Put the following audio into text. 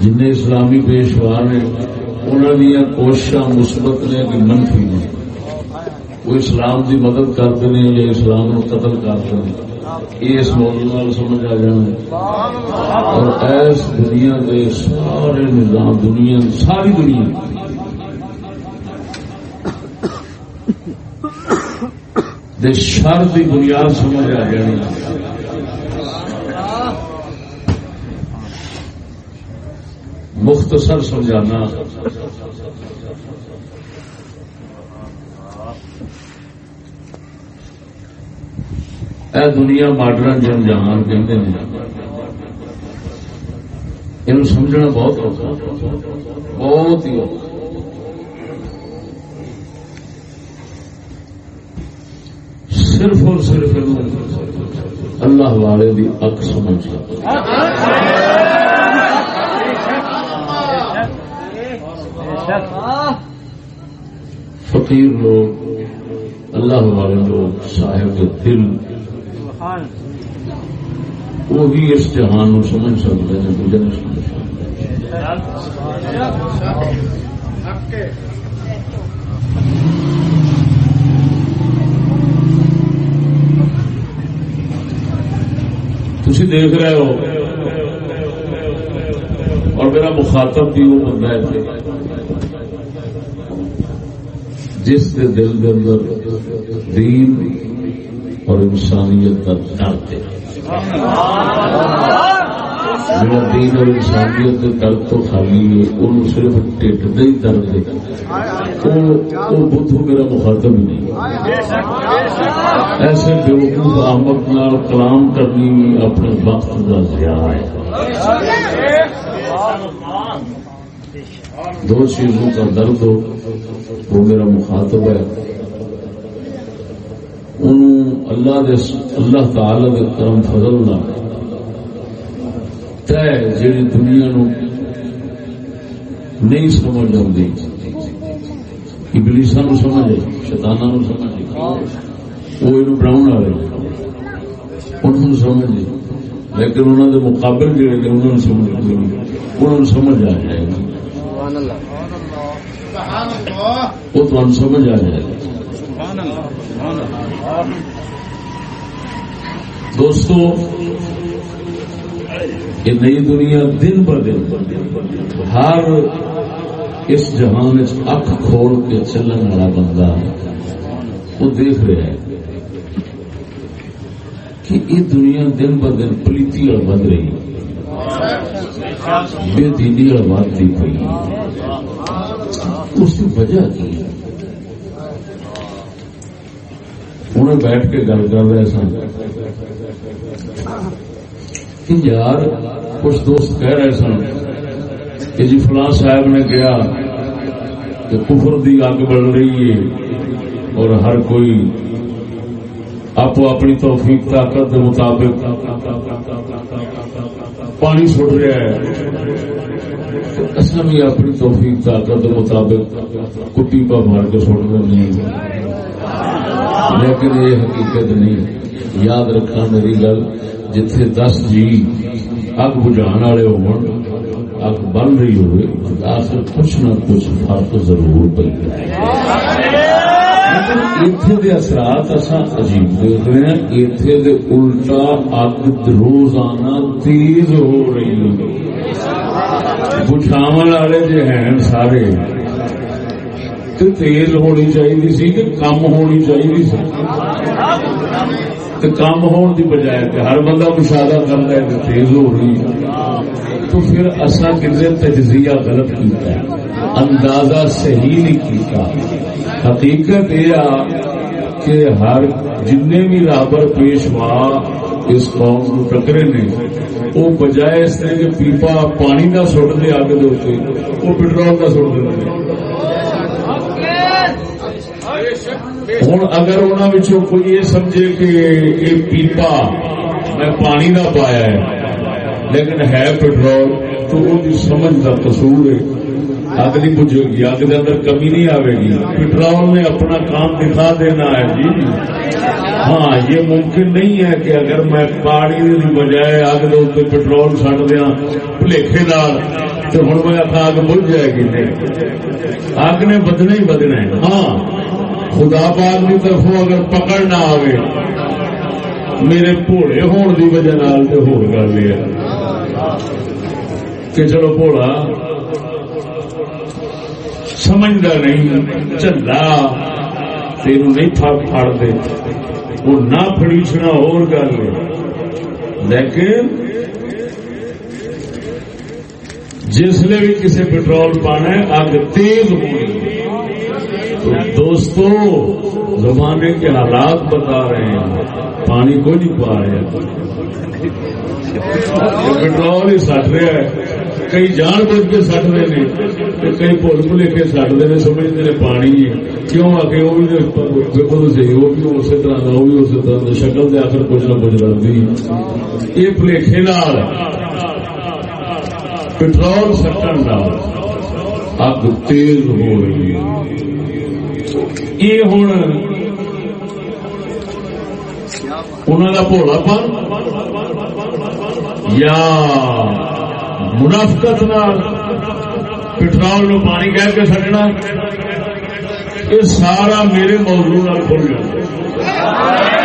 جن اسلامی پیشوا نے انہوں دیا کوشش مثبت نے کہ منفی نے۔ وہ اسلام کی مدد کرتے ہیں یا اسلام نو قتل کرتے ہیں۔ یہ اس موضوع سمجھ آ جانا اور ایس دنیا کے سارے نظام دنیا، ساری دنیا۔ دے شر کی بنیاد سمجھ آ جانی۔ مختصر سمجھانا۔ اے دنیا ماڈرن جن جہان کہتے ہیں یہ سمجھنا بہت اوکھا۔ بہت ہی اوکھا۔ صرف اور صرف اللہ والے بھی اک سمجھ فقیر لوگ اللہ والے لوگ صاحب دل وہ بھی اس جہان سمجھ سکتے ہیں دوجے نہیں سمجھ تھی دیکھ رہے ہو۔ اور میرا مخاطب بھی وہ بندہ ہے۔ جس کے دل کے اندر دین اور انسانیت کا درد ہے میرا دین اور انسانیت کا درد تو خالی ہے ان صرف ٹھٹ ہی درد ہے وہ بدھو میرا مخاطب نہیں۔ ایسے بیوقوف آمد نال کلام کرنی اپنے وقت کا ضیاع ہے۔ دو چیزوں کا درد ہو، وہ میرا مخاطب ہے۔ اللہ دے اللہ تعالی دے کرم فضل نہ طے جی دنیا نو نہیں سمجھ آتی ابلیسا نو سمجھ شتانا نو سمجھ وہ یہ بناؤ والے انہوں سمجھ لیکن انہوں دے مقابل جڑے نے انہوں نے سمجھ آ جائے گا۔ وہ تمہیں سمجھ آ جائے. گا دوستو، یہ نئی دنیا دن ب دن ہر اس جہان اک کھول کے چلن والا بندہ وہ دیکھ رہا ہے کہ یہ دنیا دن ب دن پلیتی اور بن رہی۔ بے دینی اور بات اس کی وجہ کی؟ انہیں بیٹھ کے گل کر رہے سن۔ یار، کچھ دوست کہہ رہے سن کہ جی فلاں صاحب نے کہا کہ کفر دی اگ بڑھ رہی ہے اور ہر کوئی آپ اپنی توفیق، طاقت کے مطابق پانی سٹ رہا ہے اصل بھی اپنی توفیق طاقت کے مطابق کٹی پا مار کے سٹ رہے لیکن یہ حقیقت نہیں۔ یاد رکھنا میری گل، جتھے دس جی اگ بجھان والے ہو اگ بن رہی ہوئے آخر کچھ نہ کچھ فرق ضرور پی اتنے اثرات اصا عجیب دیکھ رہے ہیں اتنے دے الٹا اگ روزانہ تیز ہو رہی بچھاو والے جو ہیں سارے تو تیز ہونی چاہیے سی کہ کم ہونی چاہیے سی تو کم ہون دی بجائے کہ ہر بندہ مشاہدہ کر رہا ہے تیز ہو رہی ہے تو پھر اصا کتنے تجزیہ غلط کیتا ہے اندازہ صحیح نہیں کیتا حقیقت یہ کہ ہر جن بھی رابر پیشوا اس قوم کو ٹکرے نے، وہ بجائے اس طرح کہ پیپا پانی کا سٹ دے آگ دے وہ پٹرول کا سٹ دے ہوں اگر انہوں کوئی یہ سمجھے کہ یہ پیپا، میں پانی کا پایا ہے، لیکن ہے پٹرول، تو وہ سمجھ کا قصور ہے۔ اگ نہیں بجے گی اگ کے اندر کمی نہیں آئے گی۔ پٹرول نے اپنا کام دکھا دینا ہے جی۔ ہاں یہ ممکن نہیں ہے کہ اگر میں پہاڑی کی بجائے اگ دے پٹرول سٹ دیا بھلےکھے دار تو ہوں میں اگ بج جائے گی نہیں اگ نے بدنا ہی بدنا ہے ہاں خدا پاک کی طرف اگر پکڑ نہ آئے میرے بھوڑے ہون کی وجہ تو ہو گل یہ کہ چلو بھوڑا سمجھتا نہیں، چلا۔ تین نہیں پڑ دے۔ وہ نہ فڑیچنا اور گل لیکن جسے بھی کسی پٹرول پانا ہے اگ تیز ہونی تو دوستو، زمانے کے حالات بتا رہے ہیں۔ پانی کو نہیں پا رہے پٹرول ہی سٹ رہا ہے۔ کئی جان بوجھ کے سٹ رہے ہیں۔ کئی بھول بھلے کے سٹتے ہیں سمجھتے ہیں پانی کیوں آ کے وہ بھی دیکھو صحیح وہ بھی اسی طرح کا وہ بھی اسی طرح کا شکل سے آخر کچھ نہ کچھ رکھتی یہ پلیخے پٹرول سٹن اگ تیز ہو رہی ہے یہ ہوں انہوں کا بھولا پن یا منافقت پٹرول نو پانی کہہ کے سٹنا۔ یہ سارا میرے موضوع کھل جائے